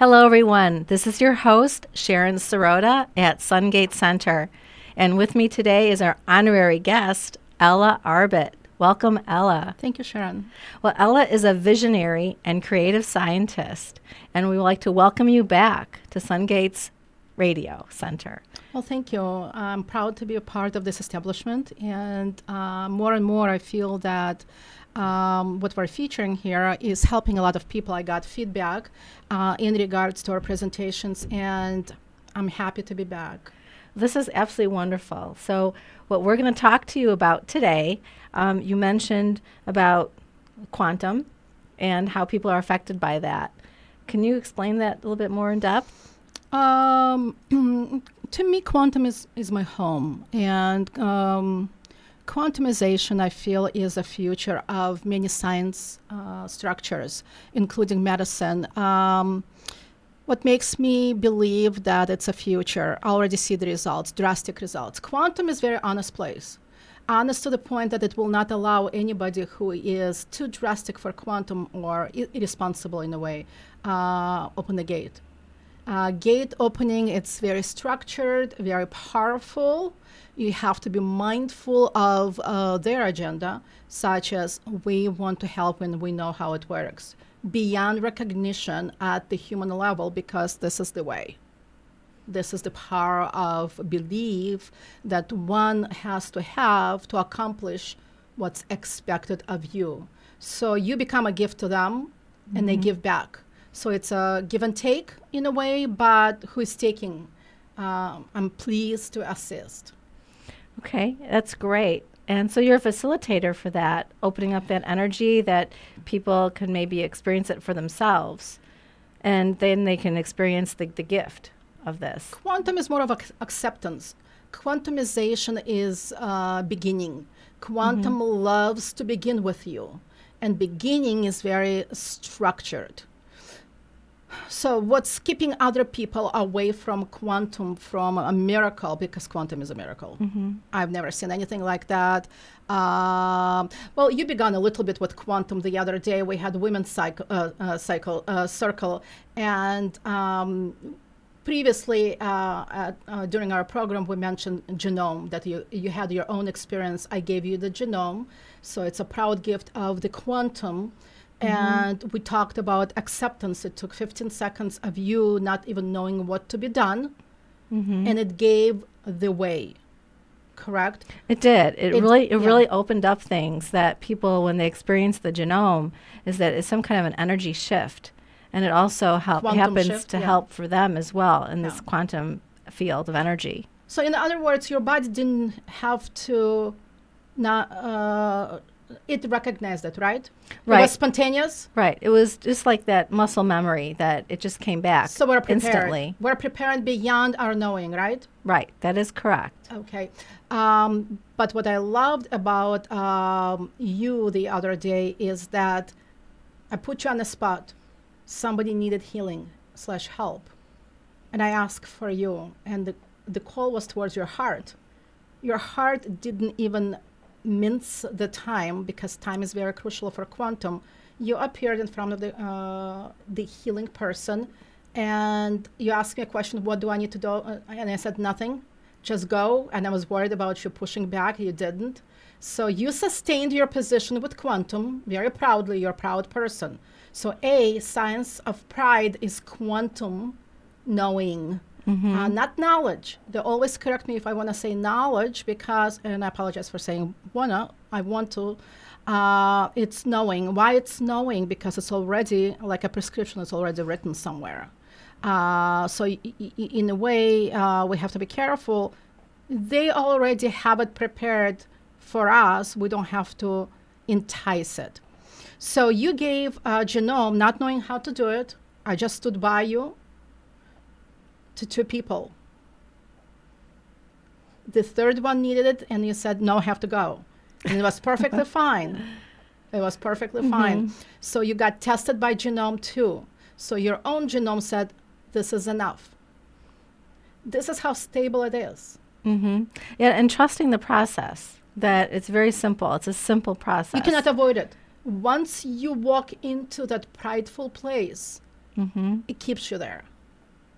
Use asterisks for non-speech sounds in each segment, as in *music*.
Hello, everyone. This is your host, Sharon Sirota at Sungate Center. And with me today is our honorary guest, Ella Arbit. Welcome, Ella. Thank you, Sharon. Well, Ella is a visionary and creative scientist, and we would like to welcome you back to Sungate's Radio Center. Well, thank you. I'm proud to be a part of this establishment, and uh, more and more I feel that um, what we're featuring here is helping a lot of people. I got feedback uh, in regards to our presentations, and I'm happy to be back. This is absolutely wonderful. So, what we're going to talk to you about today, um, you mentioned about quantum and how people are affected by that. Can you explain that a little bit more in depth? Um, *clears throat* to me, quantum is, is my home, and um, quantumization, I feel, is a future of many science uh, structures, including medicine. Um, what makes me believe that it's a future, I already see the results, drastic results. Quantum is very honest place. Honest to the point that it will not allow anybody who is too drastic for quantum or irresponsible in a way uh, open the gate. Uh, gate opening, it's very structured, very powerful, you have to be mindful of uh, their agenda, such as we want to help when we know how it works, beyond recognition at the human level, because this is the way. This is the power of belief that one has to have to accomplish what's expected of you. So you become a gift to them mm-hmm. and they mm-hmm. give back. So it's a give and take in a way, but who is taking? Uh, I'm pleased to assist. Okay, that's great. And so you're a facilitator for that, opening up that energy that people can maybe experience it for themselves. And then they can experience the, the gift of this. Quantum is more of ac- acceptance. Quantumization is uh, beginning. Quantum mm-hmm. loves to begin with you. And beginning is very structured. So what's keeping other people away from quantum from a miracle because quantum is a miracle. Mm-hmm. I've never seen anything like that. Um, well, you began a little bit with quantum the other day. We had women's cycle, uh, uh, cycle uh, circle, and um, previously uh, uh, during our program we mentioned genome that you you had your own experience. I gave you the genome, so it's a proud gift of the quantum Mm-hmm. And we talked about acceptance. It took 15 seconds of you not even knowing what to be done, mm-hmm. and it gave the way. Correct. It did. It, it really, it yeah. really opened up things that people, when they experience the genome, is that it's some kind of an energy shift, and it also help, happens shift, to yeah. help for them as well in yeah. this quantum field of energy. So, in other words, your body didn't have to not uh, it recognized it, right? Right. It was spontaneous. Right. It was just like that muscle memory that it just came back. So we're prepared. Instantly. We're prepared beyond our knowing, right? Right. That is correct. Okay. Um, but what I loved about um, you the other day is that I put you on the spot. Somebody needed healing slash help, and I asked for you, and the the call was towards your heart. Your heart didn't even mince the time because time is very crucial for quantum. You appeared in front of the uh, the healing person, and you asked me a question: What do I need to do? Uh, and I said nothing. Just go. And I was worried about you pushing back. You didn't. So you sustained your position with quantum very proudly. You're a proud person. So a science of pride is quantum knowing Mm-hmm. Uh, not knowledge. They always correct me if I want to say knowledge because, and I apologize for saying wanna, I want to. Uh, it's knowing. Why it's knowing? Because it's already, like a prescription, it's already written somewhere. Uh, so, y- y- in a way, uh, we have to be careful. They already have it prepared for us. We don't have to entice it. So, you gave a genome not knowing how to do it. I just stood by you to two people. The third one needed it, and you said, no, I have to go. And it was perfectly *laughs* fine. It was perfectly mm-hmm. fine. So you got tested by genome too. So your own genome said, this is enough. This is how stable it is. Mm-hmm. Yeah, and trusting the process, that it's very simple. It's a simple process. You cannot avoid it. Once you walk into that prideful place, Mm-hmm. it keeps you there.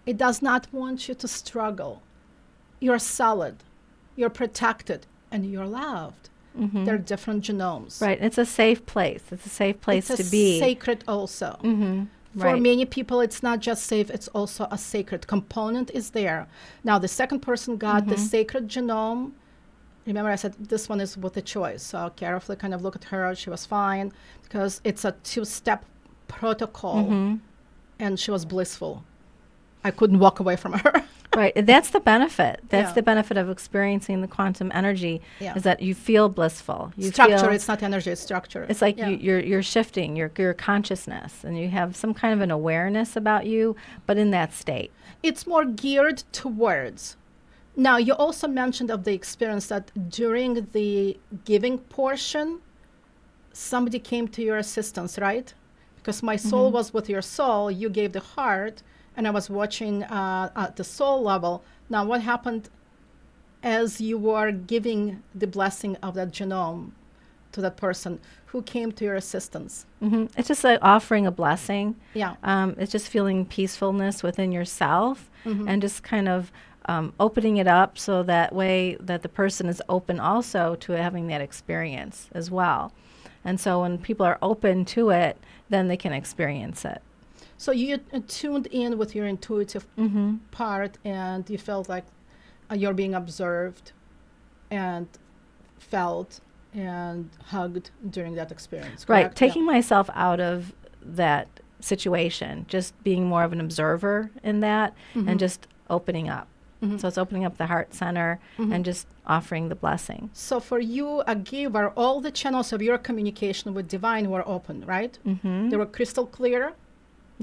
It does not want you to struggle. You're solid, you're protected, and you're loved. Mm-hmm. They're different genomes. Right. It's a safe place. It's a safe place it's to be. sacred also. mm-hmm. For Right. many people, it's not just safe, it's also a sacred component is there. Now, the second person got the Mhm. sacred genome. Remember, I said this one is with a choice. So carefully kind of look at her. She was fine because it's a two step protocol Mhm. and she was blissful. I couldn't walk away from her. *laughs* Right. That's the benefit. That's Yeah. the benefit of experiencing the quantum energy Yeah. is that you feel blissful. You structure, feel, it's not energy, it's structure. It's like Yeah. you, you're you're shifting your your consciousness, and you have some kind of an awareness about you, but in that state. it's more geared towards. Now, you also mentioned of the experience that during the giving portion, somebody came to your assistance, right? Because my soul Mm-hmm. was with your soul, you gave the heart, and I was watching uh, at the soul level. Now, what happened as you were giving the blessing of that genome to that person? Who came to your assistance? hmm It's just like offering a blessing. Yeah. Um, it's just feeling peacefulness within yourself, Mhm. and just kind of um, opening it up so that way that the person is open also to having that experience as well. And so when people are open to it, then they can experience it. So you uh, tuned in with your intuitive Mm-hmm. part and you felt like uh, you're being observed and felt and hugged during that experience. Right. correct? Yeah. Taking myself out of that situation, just being more of an observer in that Mhm. and just opening up. Mhm. So it's opening up the heart center Mhm. and just offering the blessing. So for you, a giver, all the channels of your communication with divine were open, right? Mm-hmm. They were crystal clear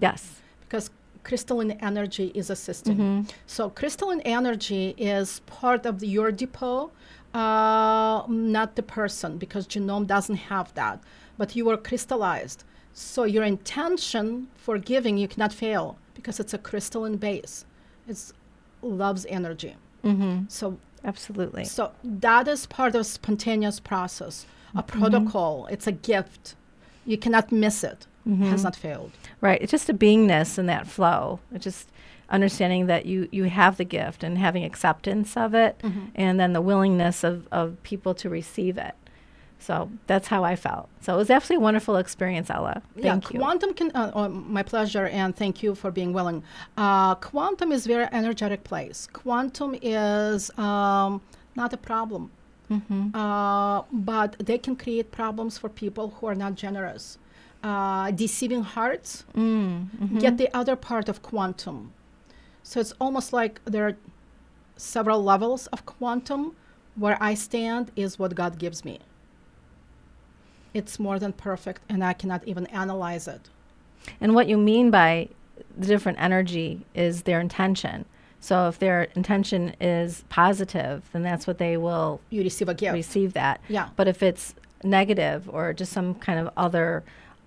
yes. because crystalline energy is assisting. Mm-hmm. So crystalline energy is part of the, your depot, uh, not the person, because genome doesn't have that. But you are crystallized. So your intention for giving, you cannot fail because it's a crystalline base. It's love's energy. Mm-hmm. So Absolutely. so that is part of spontaneous process, a Mm-hmm. protocol. It's a gift. You cannot miss it. Has Mhm. not failed. Right. It's just a beingness in that flow. It's just understanding that you, you have the gift and having acceptance of it Mhm. and then the willingness of, of people to receive it. So that's how I felt. So it was absolutely a wonderful experience, Ella. Thank yeah, you. quantum can. Uh, oh, my pleasure, and thank you for being willing. Uh, quantum is very energetic place. Quantum is um, not a problem, mm-hmm. uh, but they can create problems for people who are not generous. Uh, deceiving hearts Mm-hmm. get the other part of quantum. So it's almost like there are several levels of quantum. Where I stand is what God gives me. It's more than perfect, and I cannot even analyze it. And what you mean by the different energy is their intention. So if their intention is positive, then that's what they will You receive a gift. receive that. Yeah. But if it's negative or just some kind of other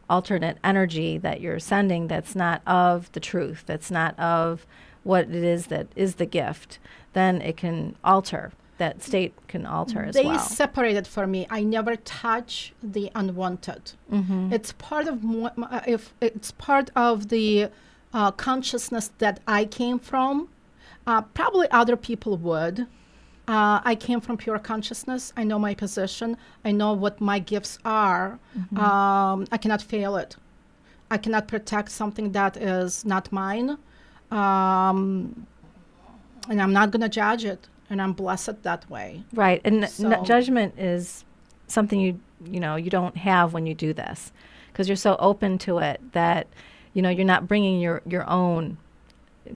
alternate energy that you're sending that's not of the truth, that's not of what it is that is the gift, then it can alter. That state can alter as they well. separated for me. I never touch the unwanted. mm-hmm. It's part of uh, if it's part of the uh, consciousness that I came from. Uh, probably other people would. Uh, I came from pure consciousness. I know my position. I know what my gifts are. Um, I cannot fail it. I cannot protect something that is not mine. Um, and I'm not going to judge it. And I'm blessed that way. Right, and n- n- judgment is something you you know you don't have when you do this, because you're so open to it that you know you're not bringing your your own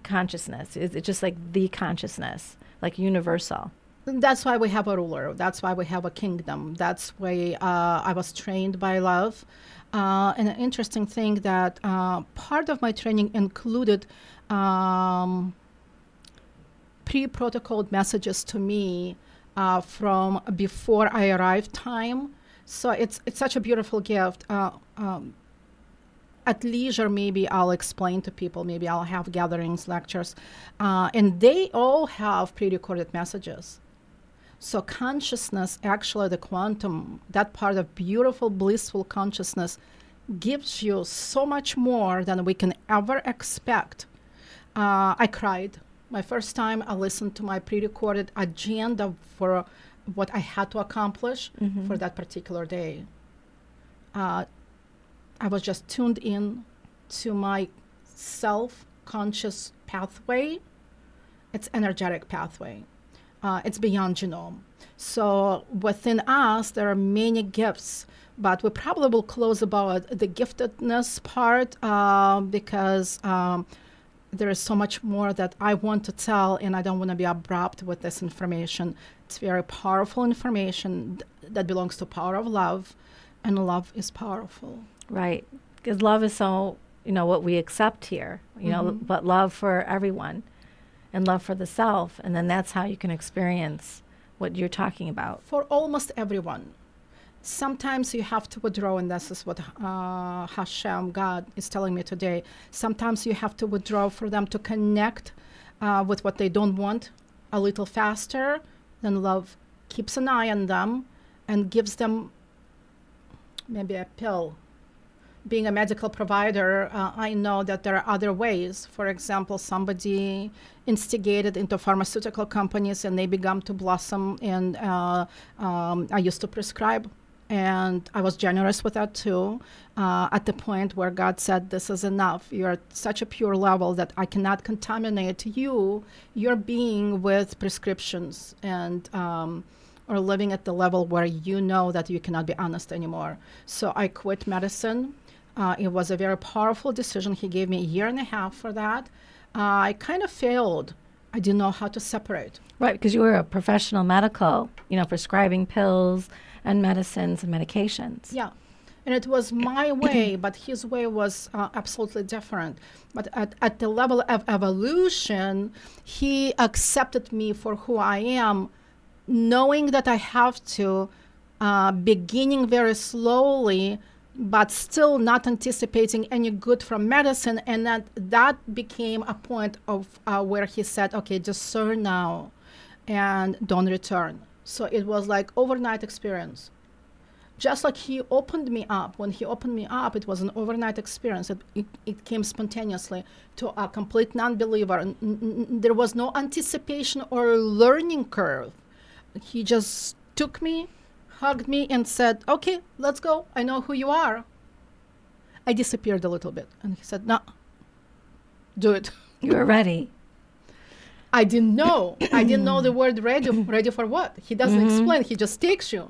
consciousness. It's, it's just like the consciousness, like universal. That's why we have a ruler. That's why we have a kingdom. That's why uh, I was trained by love. Uh, and an interesting thing that uh, part of my training included um, pre-protocoled messages to me uh, from before I arrived time. So it's it's such a beautiful gift. Uh, um, at leisure, maybe I'll explain to people. Maybe I'll have gatherings, lectures, uh, and they all have pre-recorded messages. So consciousness, actually, the quantum, that part of beautiful, blissful consciousness, gives you so much more than we can ever expect. Uh, I cried. My first time I listened to my pre recorded agenda for what I had to accomplish Mhm. for that particular day. Uh, I was just tuned in to my self conscious pathway. It's energetic pathway. Uh, it's beyond genome. So within us, there are many gifts, but we probably will close about the giftedness part uh, because um, there is so much more that I want to tell, and I don't want to be abrupt with this information. It's very powerful information th- that belongs to power of love, and love is powerful. Right. Because love is so, you know, what we accept here, you know, Mhm. but love for everyone and love for the self. And then that's how you can experience what you're talking about. for almost everyone. Sometimes you have to withdraw, and this is what uh, Hashem, God, is telling me today. Sometimes you have to withdraw for them to connect uh, with what they don't want a little faster. Then love keeps an eye on them and gives them maybe a pill. Being a medical provider, uh, I know that there are other ways. For example, somebody instigated into pharmaceutical companies and they began to blossom. And uh, um, I used to prescribe, and I was generous with that too. Uh, at the point where God said, "This is enough. You're at such a pure level that I cannot contaminate you, your being, with prescriptions and." Um, or living at the level where you know that you cannot be honest anymore. So I quit medicine. Uh, it was a very powerful decision. He gave me a year and a half for that. Uh, I kind of failed. I didn't know how to separate. Right. Because you were a professional medical, you know, prescribing pills and medicines and medications. Yeah. And it was my *clears throat* way, but his way was uh, absolutely different. But at, at the level of evolution, he accepted me for who I am, knowing that I have to, uh, beginning very slowly, but still not anticipating any good from medicine. And that, that became a point of uh, where he said, okay, discern now and don't return. So it was like overnight experience just like he opened me up when he opened me up it was an overnight experience it, it, it came spontaneously to a complete non-believer N- n- n- there was no anticipation or learning curve he just took me hugged me and said okay let's go i know who you are i disappeared a little bit and he said no do it You were ready. I didn't know. I didn't know the word ready. Ready for what? He doesn't Mhm. explain. He just takes you.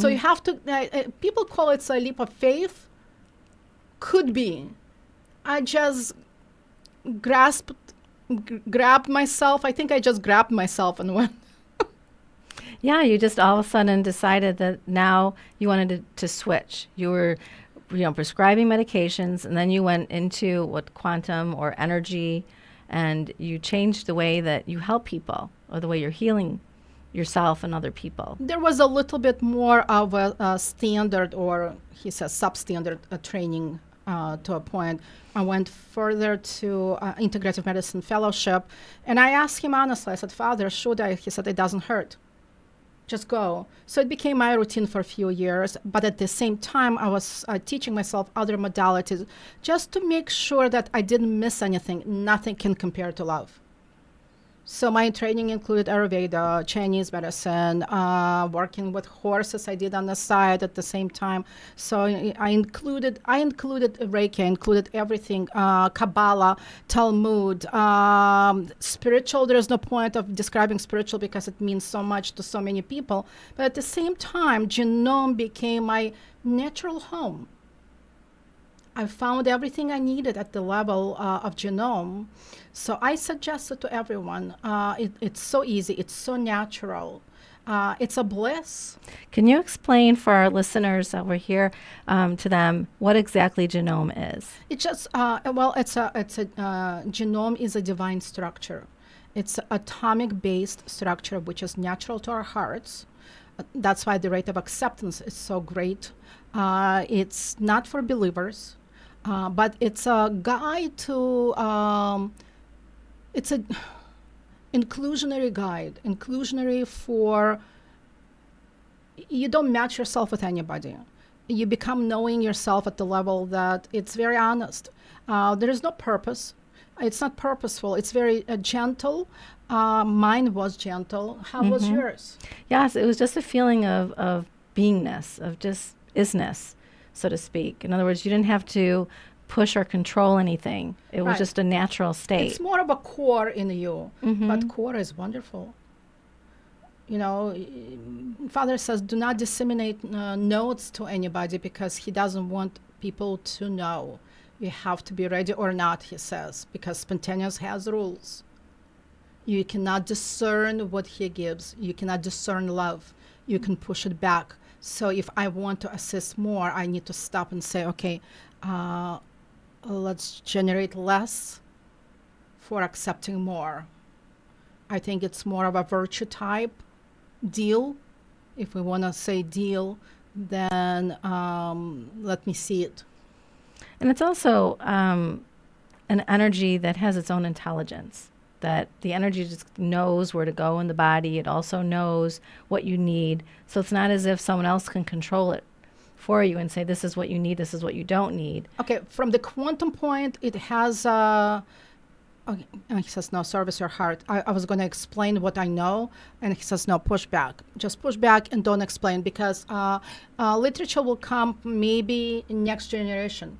So you have to. Uh, uh, people call it a leap of faith. Could be. I just grasped, grabbed myself. I think I just grabbed myself and *laughs* went. Yeah, you just all of a sudden decided that now you wanted to, to switch. You were, you know, prescribing medications, and then you went into what quantum or energy, and you changed the way that you help people or the way you're healing yourself and other people. There was a little bit more of a, a standard, or he says substandard uh, training uh, to a point. I went further to uh, integrative medicine fellowship, and I asked him honestly. I said, "Father, should I?" He said, "It doesn't hurt. Just go." So it became my routine for a few years. But at the same time, I was uh, teaching myself other modalities just to make sure that I didn't miss anything. Nothing can compare to love. So my training included Ayurveda, Chinese medicine, uh, working with horses. I did on the side at the same time. So I included I included Reiki, included everything, uh, Kabbalah, Talmud, um, spiritual. There is no point of describing spiritual because it means so much to so many people. But at the same time, genome became my natural home. I found everything I needed at the level uh, of genome. So I suggest it to everyone. Uh, it, it's so easy, it's so natural. Uh, it's a bliss. Can you explain for our listeners that we're here um, to them what exactly genome is? It just uh, well, it's a it's a uh, genome is a divine structure. It's an atomic-based structure which is natural to our hearts. That's why the rate of acceptance is so great. Uh, it's not for believers, uh, but it's a guide to. Um, it's a inclusionary guide, inclusionary for. You don't match yourself with anybody you become knowing yourself at the level that it's very honest. Uh, there is no purpose. It's not purposeful. It's very uh, gentle. Uh, mine was gentle. How was yours? Yes, it was just a feeling of, of beingness, of just isness, so to speak. In other words, you didn't have to push or control anything. It was just a natural state. It's more of a core in you, but core is wonderful. You know, Father says, do not disseminate uh, notes to anybody because he doesn't want people to know. You have to be ready or not, he says, because spontaneous has rules. You cannot discern what he gives. You cannot discern love. You can push it back. So if I want to assist more, I need to stop and say, okay, uh, let's generate less for accepting more. I think it's more of a virtue type deal, if we want to say deal, then um, let me see it. And it's also um, an energy that has its own intelligence. That the energy just knows where to go in the body. It also knows what you need. So it's not as if someone else can control it for you and say, this is what you need, this is what you don't need. Okay, from the quantum point, it has. Uh, okay, and he says, no, service your heart. I, I was going to explain what I know, and he says, no, push back. Just push back and don't explain because uh, uh, literature will come maybe next generation.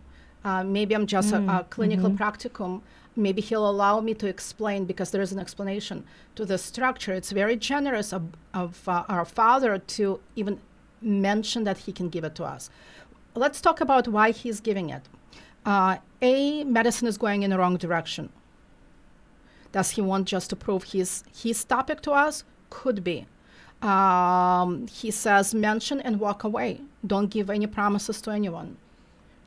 Uh, maybe I'm just a, a clinical practicum. Maybe he'll allow me to explain because there is an explanation to the structure. It's very generous of, of uh, our father to even mention that he can give it to us. Let's talk about why he's giving it. Uh, a, medicine is going in the wrong direction. Does he want just to prove his his topic to us? Could be. Um, he says mention and walk away. Don't give any promises to anyone.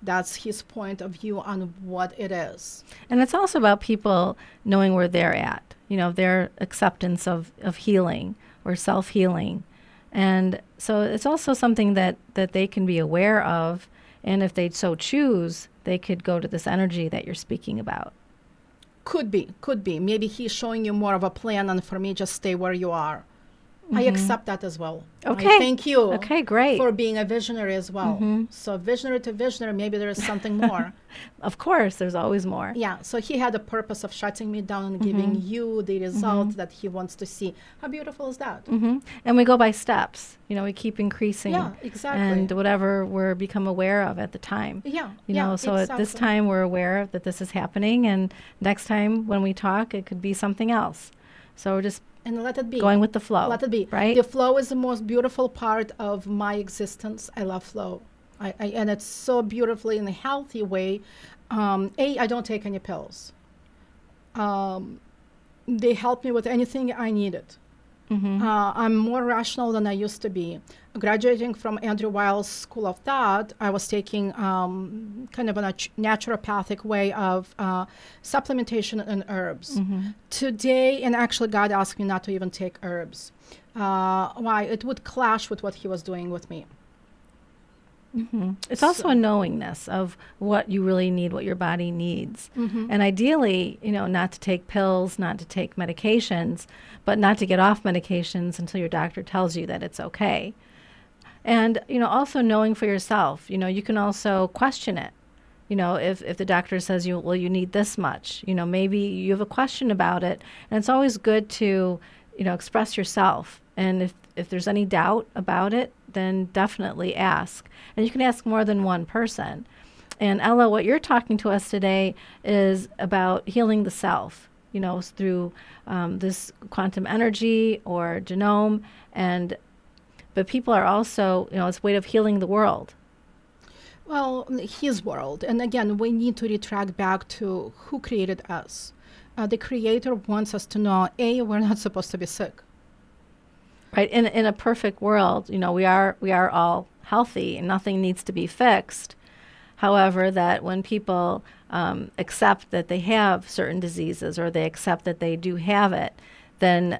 That's his point of view on what it is. And it's also about people knowing where they're at, you know, their acceptance of, of healing or self healing. And so it's also something that, that they can be aware of. And if they so choose, they could go to this energy that you're speaking about. Could be, could be. Maybe he's showing you more of a plan, and for me, just stay where you are. I mm-hmm. accept that as well. I Okay. thank you. Okay, great. For being a visionary as well. Mm-hmm. So visionary to visionary, maybe there is something more. *laughs* Of course, there's always more. Yeah, so he had a purpose of shutting me down and giving you the result that he wants to see. How beautiful is that? And we go by steps. You know, we keep increasing. Yeah, exactly. And whatever we're become aware of at the time. Yeah, You yeah, know, so at this time we're aware that this is happening, and next time when we talk, it could be something else. So we're just And let it be. going with the flow. Let it be. Right? The flow is the most beautiful part of my existence. I love flow. I, I, and it's so beautifully in a healthy way. Um, a, I don't take any pills. Um, they help me with anything I needed. Mhm. Uh, I'm more rational than I used to be. Graduating from Andrew Weil's School of Thought, I was taking um, kind of a nat- naturopathic way of uh, supplementation and herbs. Today, and actually, God asked me not to even take herbs. Uh, why? It would clash with what He was doing with me. It's also a knowingness of what you really need, what your body needs. Mm-hmm. And ideally, you know, not to take pills, not to take medications, but not to get off medications until your doctor tells you that it's okay. And, you know, also knowing for yourself, you know, you can also question it. You know, if, if the doctor says you, well, you need this much, you know, maybe you have a question about it. And it's always good to, you know, express yourself. And if, if there's any doubt about it, then definitely ask. And you can ask more than one person. And Ella, what you're talking to us today is about healing the self, you know, through um, this quantum energy or genome. And but people are also, you know, it's a way of healing the world. Well, His world. And again, we need to retract back to who created us. Uh, the Creator wants us to know A, we're not supposed to be sick. Right in in a perfect world you know we are we are all healthy and nothing needs to be fixed. However that when people um, accept that they have certain diseases or they accept that they do have it then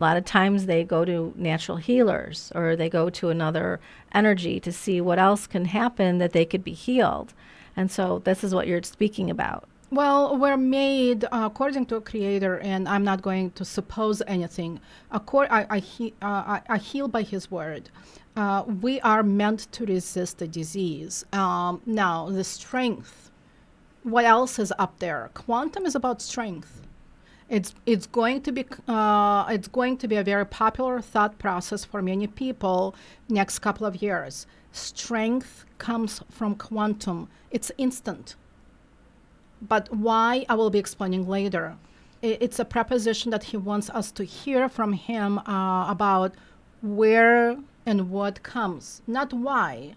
a lot of times they go to natural healers or they go to another energy to see what else can happen that they could be healed. And so this is what you're speaking about Well, we're made uh, according to a creator, and I'm not going to suppose anything. Accor- I, I, he- uh, I, I heal by his word. Uh, we are meant to resist the disease. Um, now, the strength. What else is up there? Quantum is about strength. It's it's going to be uh, it's going to be a very popular thought process for many people next couple of years. Strength comes from quantum. It's instant. But why I will be explaining later. It's a preposition that he wants us to hear from him uh, about where and what comes, not why.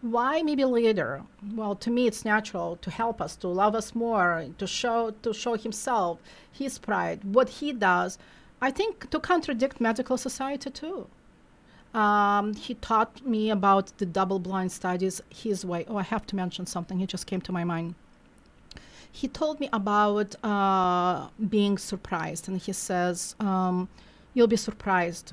Why maybe later? Well, to me, it's natural to help us, to love us more, to show to show himself, his pride, what he does. I think to contradict medical society too. Um, he taught me about the double-blind studies his way. Oh, I have to mention something. It just came to my mind he told me about uh, being surprised, and he says, um, "You'll be surprised."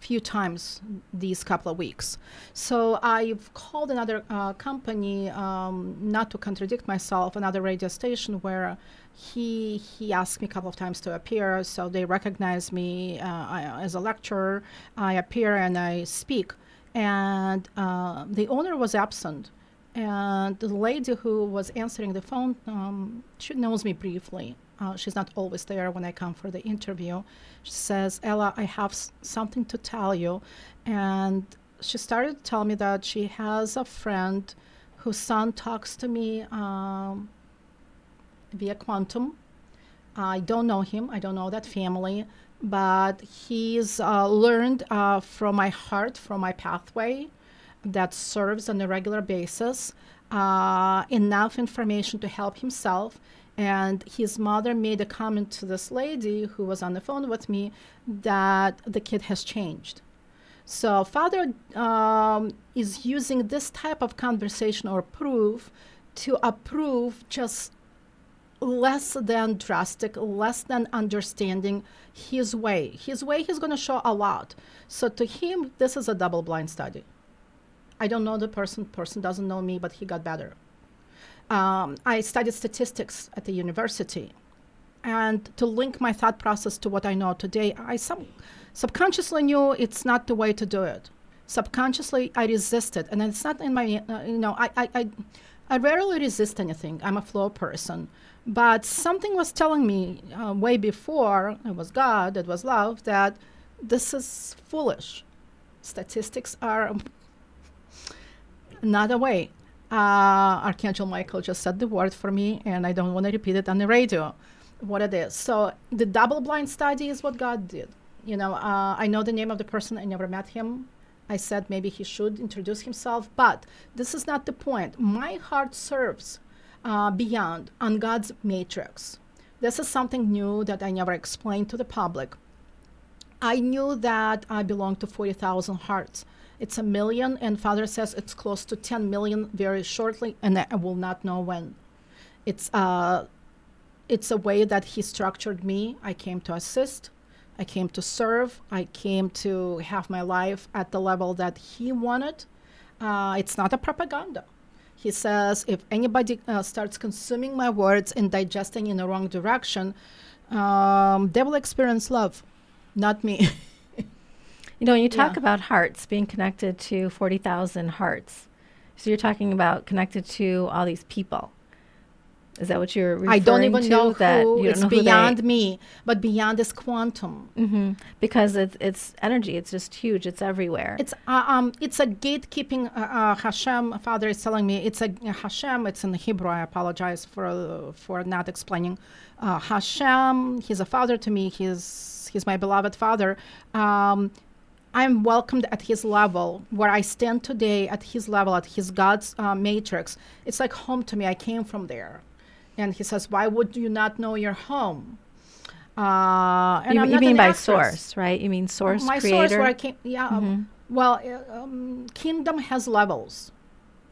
Few times these couple of weeks. So I've called another uh, company, um, not to contradict myself, another radio station where he he asked me a couple of times to appear. So they recognize me uh, I, as a lecturer. I appear and I speak, and uh, the owner was absent and the lady who was answering the phone um, she knows me briefly. Uh, she's not always there when i come for the interview. She says ella i have something to tell you. And she started to tell me that she has a friend whose son talks to me um, via quantum. I don't know him. I don't know that family. But he's uh, learned uh, from my heart from my pathway that serves on a regular basis uh, enough information to help himself. And his mother made a comment to this lady who was on the phone with me that the kid has changed. So, father um, is using this type of conversation or proof to approve just less than drastic, less than understanding his way. His way, he's going to show a lot. So, to him, this is a double blind study. I don't know the person, person doesn't know me, but he got better. Um, I studied statistics at the university. And to link my thought process to what I know today, I some, subconsciously knew it's not the way to do it. Subconsciously, I resisted. And it's not in my, uh, you know, I, I, I, I rarely resist anything. I'm a flow person. But something was telling me uh, way before, it was God, it was love, that this is foolish. Statistics are not a way. Uh, Archangel Michael just said the word for me, and I don't want to repeat it on the radio. What it is. So the double blind study is what God did. You know, uh, I know the name of the person. I never met him. I said maybe he should introduce himself, but this is not the point. My heart serves uh, beyond on God's matrix. This is something new that I never explained to the public. I knew that I belonged to 40,000 hearts. It's a million, and Father says it's close to 10 million very shortly, and I will not know when. It's uh, it's a way that He structured me. I came to assist, I came to serve, I came to have my life at the level that He wanted. Uh, it's not a propaganda. He says if anybody uh, starts consuming my words and digesting in the wrong direction, um, they will experience love, not me. *laughs* You know, when you talk Yeah. about hearts being connected to 40,000 hearts, so you're talking about connected to all these people. Is that what you're referring to? I don't even to? know that who. It's know who beyond me, but beyond is quantum. Mhm. Because it's it's energy. It's just huge. It's everywhere. It's uh, um, it's a gatekeeping. Uh, uh, Hashem, Father is telling me it's a Hashem. It's in Hebrew. I apologize for for not explaining. Uh, Hashem, He's a father to me. He's He's my beloved Father. Um, I'm welcomed at His level, where I stand today at His level, at His God's uh, matrix. It's like home to me. I came from there, and He says, "Why would you not know your home?" Uh, you, you mean an by actress source, right? You mean source my creator. Mm-hmm. source where I came. Yeah. um, well, uh, um, kingdom has levels.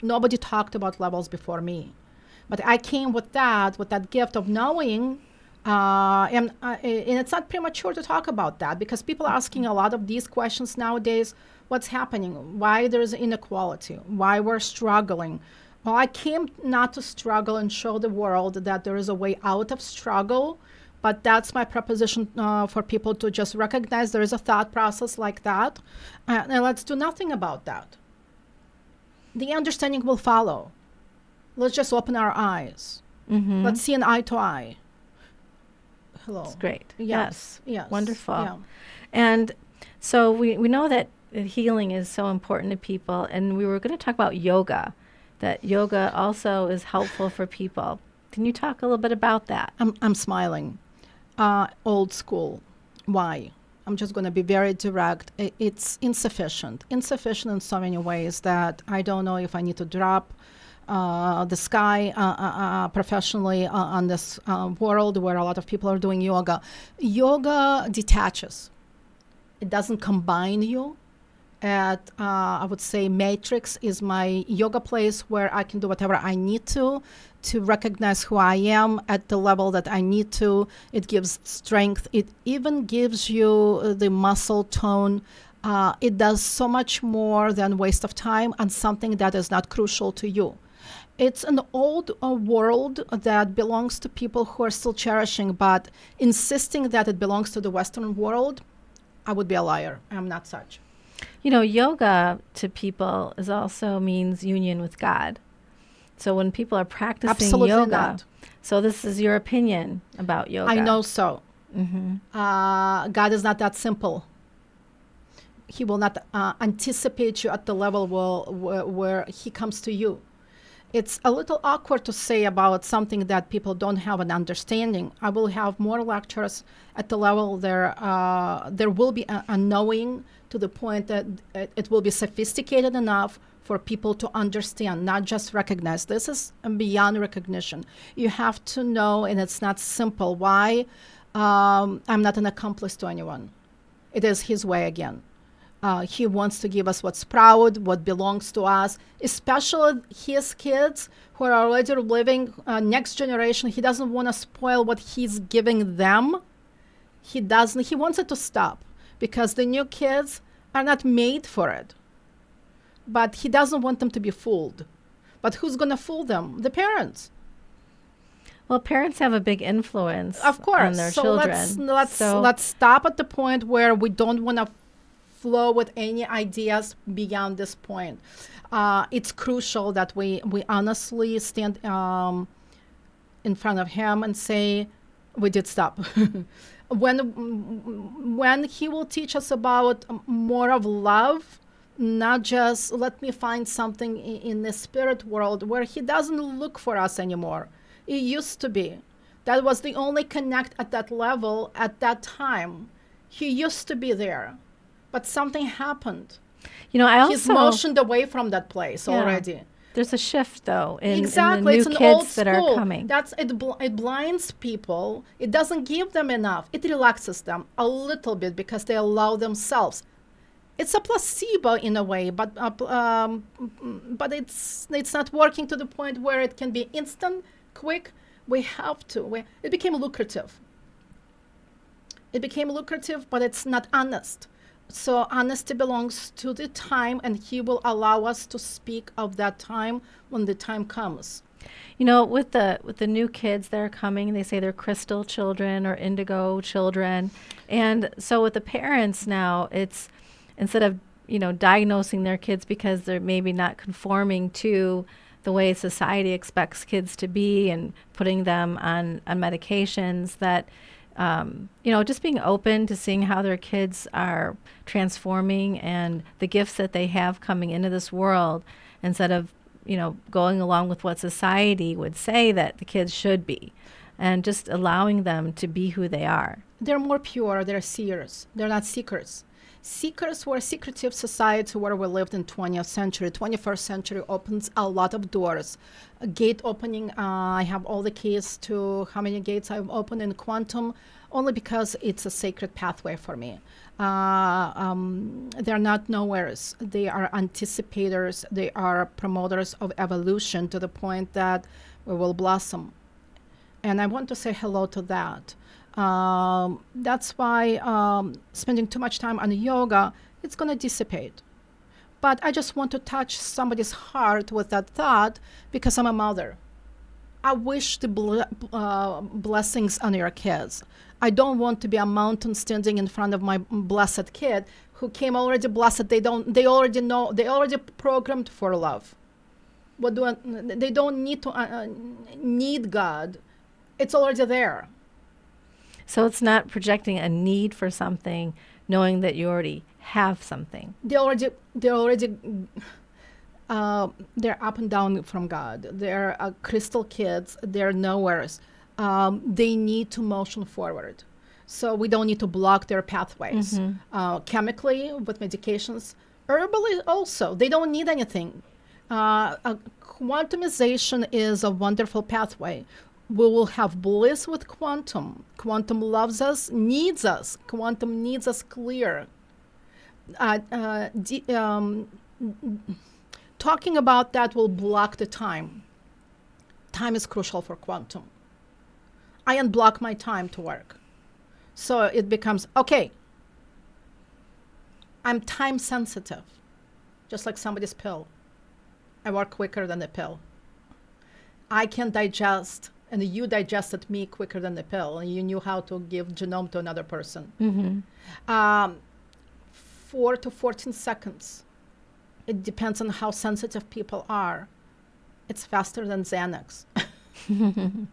Nobody talked about levels before me, but I came with that, with that gift of knowing. Uh, and, uh, and it's not premature to talk about that because people are asking a lot of these questions nowadays. What's happening? Why there's inequality? Why we're struggling? Well, I came not to struggle and show the world that there is a way out of struggle But that's my proposition uh, for people to just recognize there is a thought process like that, uh, and let's do nothing about that. The understanding will follow. Let's just open our eyes. Mm-hmm. Let's see an eye to eye. Hello. That's great. Yes. Yes. Wonderful. Yeah. And so we, we know that healing is so important to people, and we were going to talk about yoga, that yoga also is helpful for people. Can you talk a little bit about that? I'm, I'm smiling. Uh, old school. Why? I'm just going to be very direct. It's insufficient. Insufficient in so many ways that I don't know if I need to drop the sky uh, uh, uh, professionally uh, on this uh, world where a lot of people are doing yoga. Yoga detaches, it doesn't combine you. At uh, I would say Matrix is my yoga place where I can do whatever I need to to recognize who I am at the level that I need to. It gives strength. It even gives you uh, the muscle tone. Uh, it does so much more than waste of time on something that is not crucial to you. It's an old uh, world that belongs to people who are still cherishing, but insisting that it belongs to the Western world, I would be a liar. I'm not such. You know, yoga to people is also means union with God. So when people are practicing Absolutely yoga, not. so this is your opinion about yoga. I know so. Mm-hmm. Uh, God is not that simple. He will not uh, anticipate you at the level will, where, where He comes to you. It's a little awkward to say about something that people don't have an understanding. I will have more lectures at the level there. Uh, there will be a, a knowing to the point that it, will be sophisticated enough for people to understand, not just recognize. This is beyond recognition. You have to know, and it's not simple. Why? Um, I'm not an accomplice to anyone. It is His way again. Uh, he wants to give us what's proud, what belongs to us, especially his kids who are already living uh, next generation. He doesn't want to spoil what he's giving them. He doesn't. He wants it to stop because the new kids are not made for it. But he doesn't want them to be fooled. But who's going to fool them? The parents. Well, parents have a big influence Of course. on their so children. let's let's So- let's stop at the point where we don't want to flow with any ideas beyond this point. Uh, it's crucial that we we honestly stand um, in front of him and say we did stop. *laughs* when when he will teach us about more of love not just let me find something in, in the spirit world where he doesn't look for us anymore it used to be that was the only connect at that level at that time he used to be there but something happened. You know, I he's also motioned away from that place Yeah. already. There's a shift though in, in the new it's an kids that are coming. that's it bl- it blinds people. It doesn't give them enough. It relaxes them a little bit because they allow themselves. It's a placebo in a way but uh, um, but it's it's not working to the point where it can be instant quick. We have to we, it became lucrative. It became lucrative but it's not honest so honesty belongs to the time and he will allow us to speak of that time when the time comes. You know, with the with the new kids that are coming, they say they're crystal children or indigo children, and so with the parents now, it's instead of you know diagnosing their kids because they're maybe not conforming to the way society expects kids to be and putting them on on medications that um, you know just being open to seeing how their kids are transforming and the gifts that they have coming into this world instead of you know, going along with what society would say that the kids should be and just allowing them to be who they are. they're more pure. They're seers. They're not seekers seekers were a secretive society where we lived in 20th century. 21st century opens a lot of doors. A gate opening uh, i have all the keys to how many gates i've opened in quantum only because it's a sacred pathway for me. Uh, um, they're not nowheres they are anticipators. They are promoters of evolution to the point that we will blossom. And I want to say hello to that. Um, that's why um, spending too much time on yoga, it's going to dissipate. But I just want to touch somebody's heart with that thought because I'm a mother. I wish the uh, blessings on your kids. I don't want to be a mountain standing in front of my blessed kid who came already blessed. They don't. They already know. They already programmed for love. What do I, they don't need to uh, uh, need God. It's already there. So it's not projecting a need for something, knowing that you already have something. They already. They already. Uh, they're up and down from God. They're uh, crystal kids. They're nowheres. Um, they need to motion forward. So we don't need to block their pathways uh, chemically with medications. Herbally also, they don't need anything. Uh, uh, quantumization is a wonderful pathway. We will have bliss with quantum. Quantum loves us, needs us. Quantum needs us clear. Uh, uh, um, talking about that will block the time. Time is crucial for quantum. I unblock my time to work. So it becomes okay, I'm time sensitive, just like somebody's pill. I work quicker than the pill. I can digest, and you digested me quicker than the pill, and you knew how to give genome to another person. Mm-hmm. Um, four to 14 seconds. It depends on how sensitive people are. It's faster than Xanax. *laughs*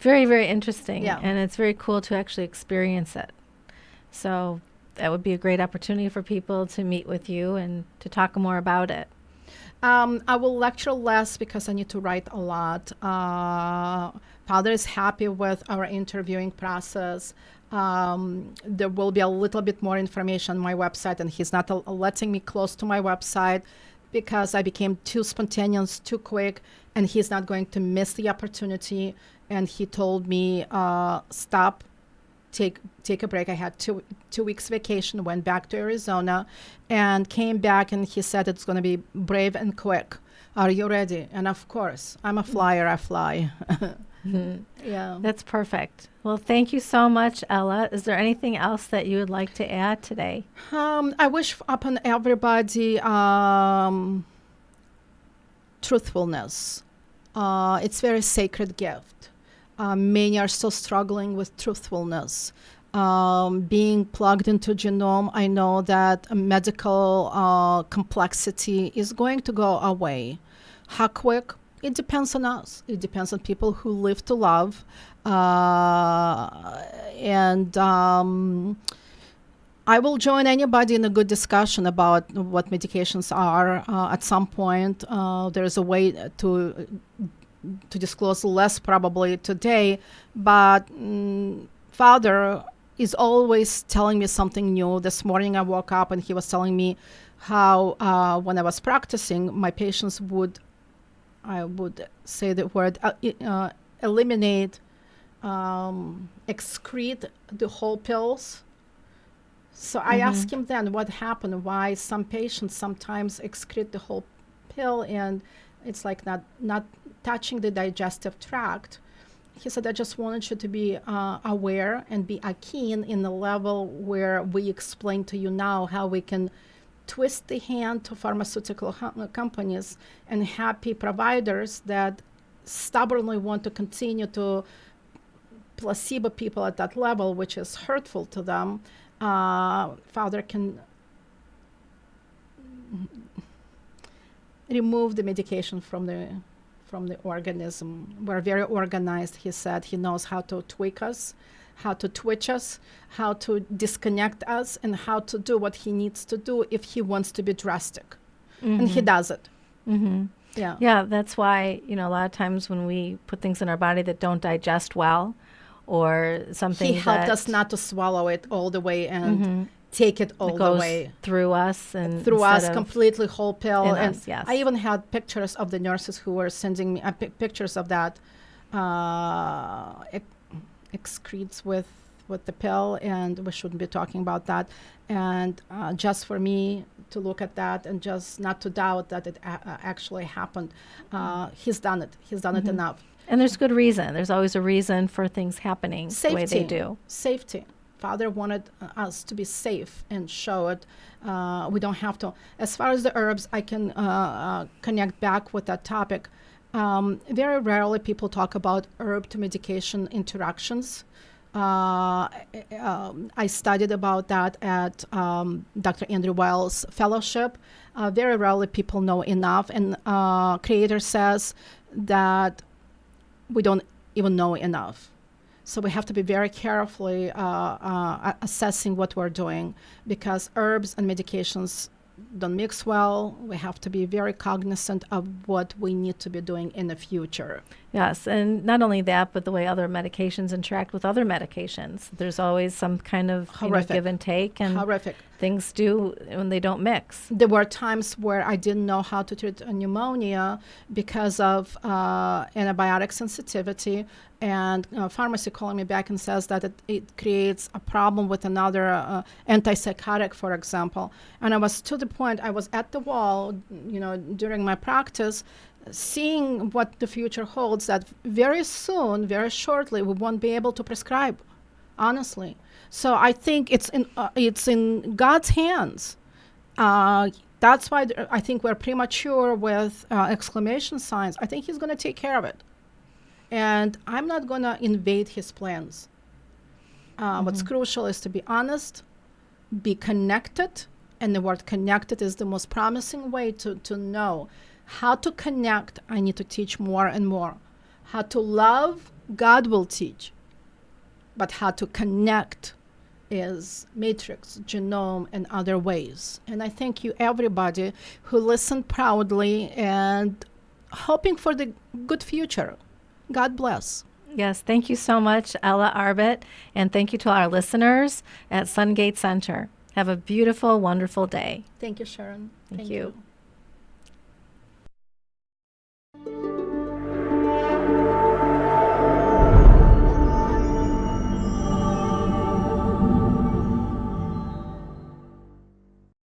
It's very, very interesting. Yeah. And it's very cool to actually experience it. So that would be a great opportunity for people to meet with you and to talk more about it. Um, I will lecture less because I need to write a lot. Uh, Father is happy with our interviewing process. Um, there will be a little bit more information on my website, and he's not letting me close to my website because I became too spontaneous, too quick, and he's not going to miss the opportunity. And he told me, uh, stop, take take a break. I had two two weeks vacation, went back to Arizona, and came back. And he said it's going to be brave and quick. Are you ready? And of course, I'm a flyer. I fly. *laughs* yeah. That's perfect. Well, thank you so much, Ella. Is there anything else that you would like to add today? Um, I wish upon everybody um, truthfulness. Uh, it's very sacred gift. Uh, many are still struggling with truthfulness. Um, being plugged into genome, I know that medical uh, complexity is going to go away. How quick? It depends on us. It depends on people who live to love. Uh, and um, I will join anybody in a good discussion about what medications are. Uh, at some point, uh, there's a way to to disclose less probably today, but mm, Father is always telling me something new. This morning I woke up and he was telling me how uh, when I was practicing, my patients would, I would say the word, uh, uh, eliminate, um, excrete the whole pills. So I asked him then what happened, why some patients sometimes excrete the whole pill and it's like not not touching the digestive tract. He said, I just wanted you to be uh, aware and be uh, keen in the level where we explain to you now how we can twist the hand to pharmaceutical hu- companies and happy providers that stubbornly want to continue to placebo people at that level, which is hurtful to them. Uh, Father can remove the medication from the from the organism. We're very organized, he said. He knows how to tweak us, how to twitch us, how to disconnect us, and how to do what he needs to do if he wants to be drastic. And he does it. Mm-hmm. Yeah. Yeah, that's why, you know, a lot of times when we put things in our body that don't digest well or something He helped that us not to swallow it all the way and Mhm. Take it all that the way through us and through us completely whole pill and us, yes. i even had pictures of the nurses who were sending me uh, pic- pictures of that uh, ex- excretes with with the pill and we shouldn't be talking about that and uh, just for me to look at that and just not to doubt that it a- uh, actually happened uh, he's done it he's done it Mm-hmm. enough And there's good reason. There's always a reason for things happening the way they do. Safety. Father wanted uh, us to be safe and show it. Uh, we don't have to. As far as the herbs, I can uh, uh, connect back with that topic. Um, very rarely people talk about herb to medication interactions. Uh, um, I studied about that at um, Dr. Andrew Weil's Fellowship. Uh, very rarely people know enough, and Creator says that we don't even know enough. So we have to be very carefully uh, uh, assessing what we're doing because herbs and medications don't mix well. We have to be very cognizant of what we need to be doing in the future. Yes, and not only that, but the way other medications interact with other medications. There's always some kind of know, give and take, and Horrific. things do when they don't mix. There were times where I didn't know how to treat a pneumonia because of uh, antibiotic sensitivity, and uh, pharmacy calling me back and says that it, it creates a problem with another uh, antipsychotic, for example. And I was to the point I was at the wall, you know, during my practice, seeing what the future holds. That very soon, very shortly, we won't be able to prescribe honestly. So I think it's in uh, it's in God's hands. Uh, that's why th- I think we're premature with uh, exclamation signs. I think He's going to take care of it, and I'm not going to invade His plans. Uh, What's crucial is to be honest, be connected, and the word connected is the most promising way to, to know how to connect. I need to teach more and more. How to love, God will teach but how to connect is matrix, genome, and other ways. And I thank you, everybody who listened proudly and hoping for the good future. God bless. Yes, thank you so much, Ella Arbit, and thank you to our listeners at Sungate Center. Have a beautiful, wonderful day. Thank you, Sharon. Thank you. Thank you.